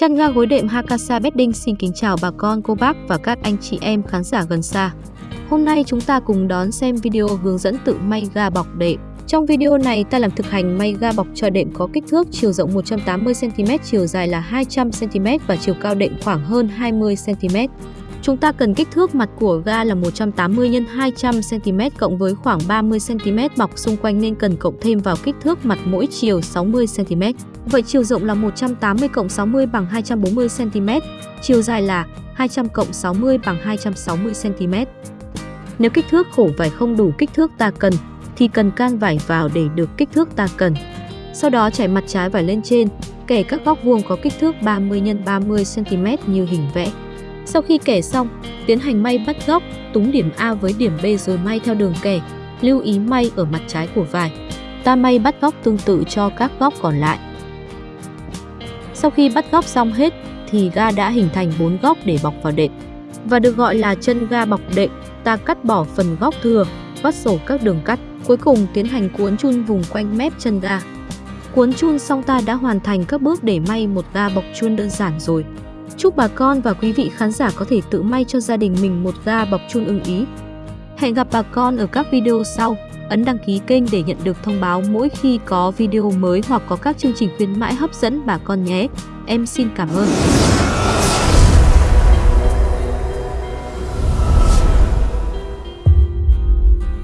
Chăn ga gối đệm Hakasa Bedding xin kính chào bà con, cô bác và các anh chị em khán giả gần xa. Hôm nay chúng ta cùng đón xem video hướng dẫn tự may ga bọc đệm. Trong video này ta làm thực hành may ga bọc cho đệm có kích thước chiều rộng 180cm, chiều dài là 200cm và chiều cao đệm khoảng hơn 20cm. Chúng ta cần kích thước mặt của ga là 180 x 200 cm cộng với khoảng 30 cm bọc xung quanh nên cần cộng thêm vào kích thước mặt mỗi chiều 60 cm. Vậy chiều rộng là 180 cộng 60 bằng 240 cm, chiều dài là 200 cộng 60 bằng 260 cm. Nếu kích thước khổ vải không đủ kích thước ta cần thì cần can vải vào để được kích thước ta cần. Sau đó trải mặt trái vải lên trên, kẻ các góc vuông có kích thước 30 x 30 cm như hình vẽ. Sau khi kẻ xong, tiến hành may bắt góc, túng điểm A với điểm B rồi may theo đường kẻ. Lưu ý may ở mặt trái của vải. Ta may bắt góc tương tự cho các góc còn lại. Sau khi bắt góc xong hết, thì ga đã hình thành 4 góc để bọc vào đệm. Và được gọi là chân ga bọc đệm, ta cắt bỏ phần góc thừa, vắt sổ các đường cắt. Cuối cùng tiến hành cuốn chun vùng quanh mép chân ga. Cuốn chun xong ta đã hoàn thành các bước để may một ga bọc chun đơn giản rồi. Chúc bà con và quý vị khán giả có thể tự may cho gia đình mình một ga bọc chun ưng ý. Hẹn gặp bà con ở các video sau. Ấn đăng ký kênh để nhận được thông báo mỗi khi có video mới hoặc có các chương trình khuyến mãi hấp dẫn bà con nhé. Em xin cảm ơn.